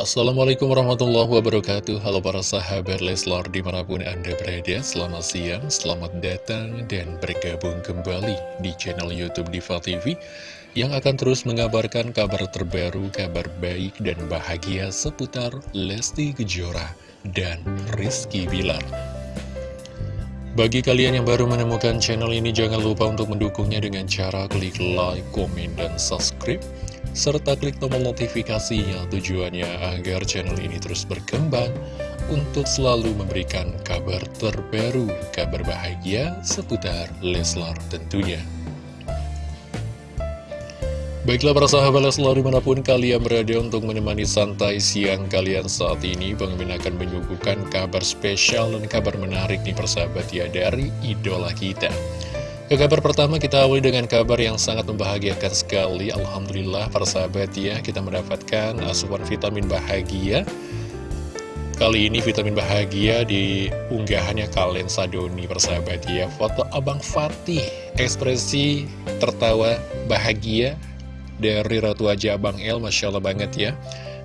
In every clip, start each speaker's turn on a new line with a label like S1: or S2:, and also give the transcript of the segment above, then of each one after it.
S1: Assalamualaikum warahmatullahi wabarakatuh. Halo para sahabat Leslar di mana pun anda berada Selamat siang, selamat datang dan bergabung kembali di channel Youtube Diva TV Yang akan terus mengabarkan kabar terbaru, kabar baik dan bahagia seputar Lesti Kejora dan Rizky Bilar. Bagi kalian yang baru menemukan channel ini, jangan lupa untuk mendukungnya dengan cara klik like, komen, dan subscribe serta klik tombol notifikasinya tujuannya agar channel ini terus berkembang untuk selalu memberikan kabar terbaru, kabar bahagia seputar Leslar tentunya. Baiklah para sahabat Leslar di mana pun kalian berada untuk menemani santai siang kalian saat ini Bang akan menyuguhkan kabar spesial dan kabar menarik nih persahabat ya dari idola kita ke kabar pertama kita awali dengan kabar yang sangat membahagiakan sekali. Alhamdulillah para sahabat ya kita mendapatkan asupan vitamin bahagia. Kali ini vitamin bahagia di unggahannya kalian Sadoni persahabat ya. Foto Abang Fatih ekspresi tertawa bahagia dari Ratu Wajah Abang El Masya Allah banget ya.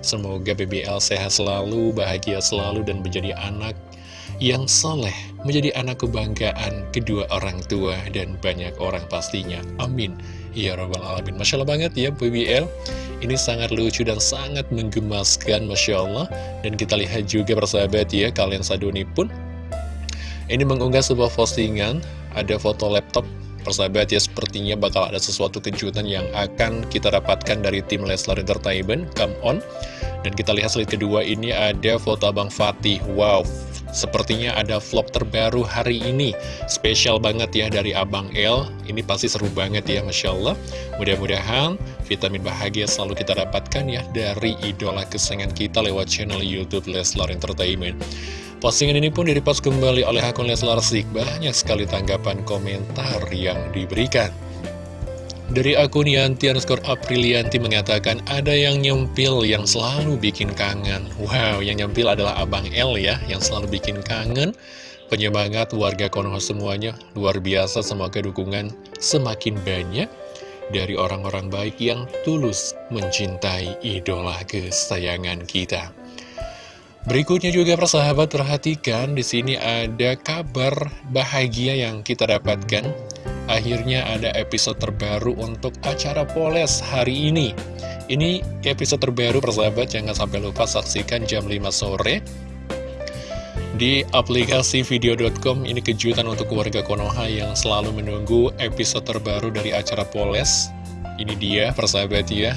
S1: Semoga BBL sehat selalu, bahagia selalu dan menjadi anak yang soleh menjadi anak kebanggaan kedua orang tua dan banyak orang pastinya. Amin. Ya Rabbal Alamin. Masya Allah banget ya BBL. Ini sangat lucu dan sangat menggemaskan Masya Allah. Dan kita lihat juga persahabat ya, kalian saduni pun. Ini mengunggah sebuah postingan, ada foto laptop persahabat ya sepertinya bakal ada sesuatu kejutan yang akan kita dapatkan dari tim Leslar Entertainment, come on. Dan kita lihat slide kedua ini ada foto Abang Fatih, wow, Sepertinya ada vlog terbaru hari ini. Spesial banget ya dari Abang El. Ini pasti seru banget ya Masya Allah. Mudah-mudahan vitamin bahagia selalu kita dapatkan ya Dari idola kesayangan kita lewat channel Youtube Leslar Entertainment. Postingan ini pun direpost kembali oleh akun Leslar Sik Banyak sekali tanggapan komentar yang diberikan dari akun Yanti underscore Aprilianti mengatakan ada yang nyempil yang selalu bikin kangen. Wow, yang nyempil adalah Abang L ya, yang selalu bikin kangen. Penyemangat warga Konoha semuanya, luar biasa semoga dukungan semakin banyak dari orang-orang baik yang tulus mencintai idola kesayangan kita. Berikutnya juga persahabat perhatikan di sini ada kabar bahagia yang kita dapatkan Akhirnya ada episode terbaru untuk acara Poles hari ini. Ini episode terbaru persahabat, jangan sampai lupa saksikan jam 5 sore Di aplikasi video.com ini kejutan untuk keluarga Konoha yang selalu menunggu episode terbaru dari acara Poles. Ini dia persahabat ya.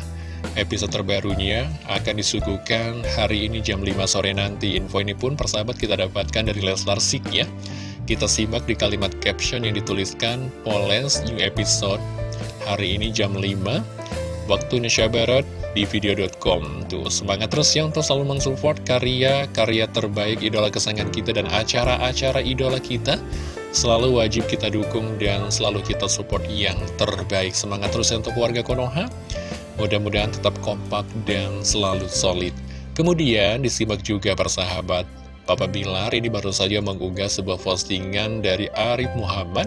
S1: Episode terbarunya akan disuguhkan hari ini jam 5 sore nanti. Info ini pun persahabat kita dapatkan dari Leslar Sik ya kita simak di kalimat caption yang dituliskan Polens New Episode. Hari ini jam 5 waktu Indonesia Barat di video.com Tuh semangat terus yang terus selalu mensupport karya-karya terbaik idola kesayangan kita dan acara-acara idola kita. Selalu wajib kita dukung dan selalu kita support yang terbaik. Semangat terus untuk warga Konoha. Mudah-mudahan tetap kompak dan selalu solid. Kemudian disimak juga persahabat Papa Bilar ini baru saja mengunggah sebuah postingan dari Arif Muhammad.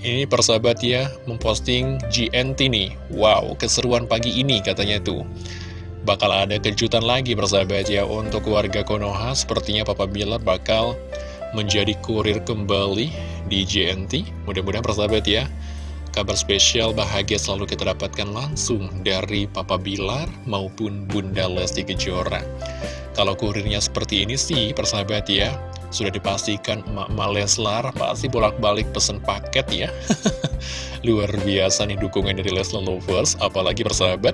S1: Ini persahabat ya, memposting GNT nih Wow, keseruan pagi ini katanya tuh. Bakal ada kejutan lagi persahabat ya Untuk warga Konoha, sepertinya Papa Bilar bakal menjadi kurir kembali di GNT Mudah-mudahan persahabat ya Kabar spesial bahagia selalu kita dapatkan langsung dari Papa Bilar maupun Bunda Lesti Kejora kalau kurirnya seperti ini sih, persahabat ya, sudah dipastikan emak-emak Leslar pasti bolak-balik pesen paket ya. Luar biasa nih dukungan dari Leslar Lovers, apalagi persahabat.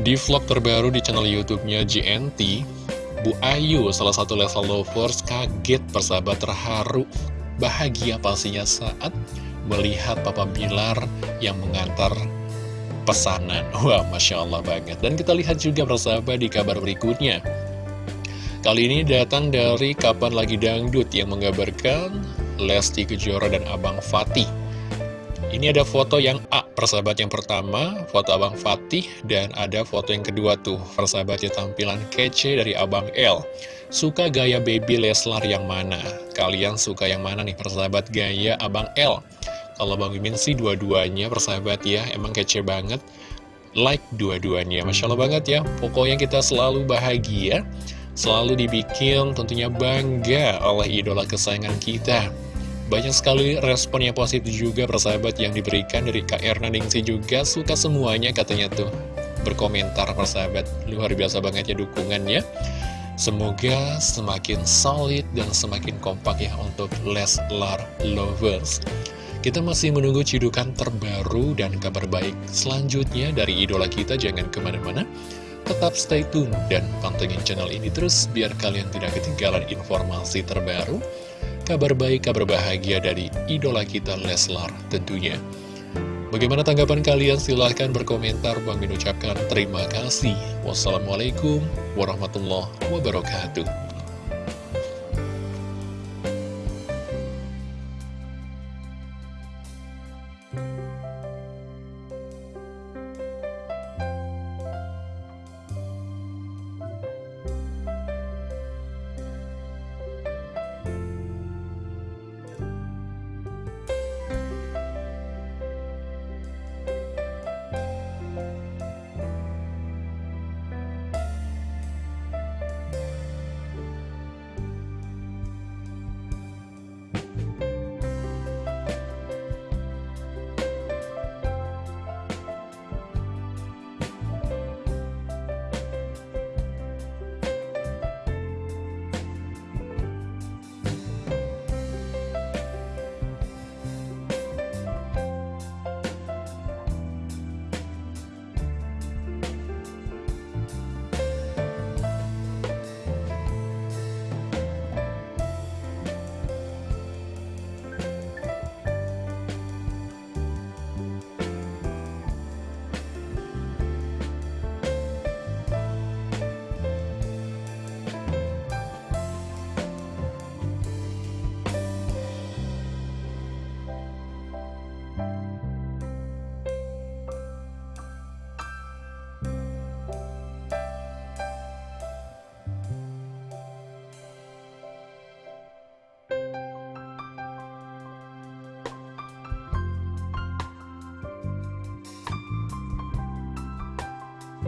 S1: Di vlog terbaru di channel YouTube-nya GNT, Bu Ayu, salah satu Leslar Lovers, kaget persahabat terharu, bahagia pastinya saat melihat Papa Bilar yang mengantar pesanan. Wah, Masya Allah banget. Dan kita lihat juga persahabat di kabar berikutnya. Kali ini datang dari Kapan Lagi Dangdut yang menggambarkan Lesti Kejora dan Abang Fatih. Ini ada foto yang A, persahabat yang pertama, foto Abang Fatih, dan ada foto yang kedua tuh, persahabatnya tampilan kece dari Abang L. Suka gaya baby Leslar yang mana? Kalian suka yang mana nih, persahabat gaya Abang L? Kalau Bang Mimin sih dua-duanya persahabat ya, emang kece banget. like dua-duanya Masya Allah banget ya Pokoknya kita selalu bahagia Selalu dibikin tentunya bangga oleh idola kesayangan kita. Banyak sekali respon yang positif juga persahabat yang diberikan dari Kak Erna Ningsi juga. Suka semuanya katanya tuh. Berkomentar persahabat. Luar biasa banget ya dukungannya. Semoga semakin solid dan semakin kompak ya untuk Leslar Lovers. Kita masih menunggu cidukan terbaru dan kabar baik selanjutnya dari idola kita. Jangan ke mana-mana, tetap stay tune dan pantengin channel ini terus biar kalian tidak ketinggalan informasi terbaru, kabar baik, kabar bahagia dari idola kita Leslar tentunya. Bagaimana tanggapan kalian? Silahkan berkomentar. Bang Min ucapkan terima kasih. Wassalamualaikum warahmatullahi wabarakatuh.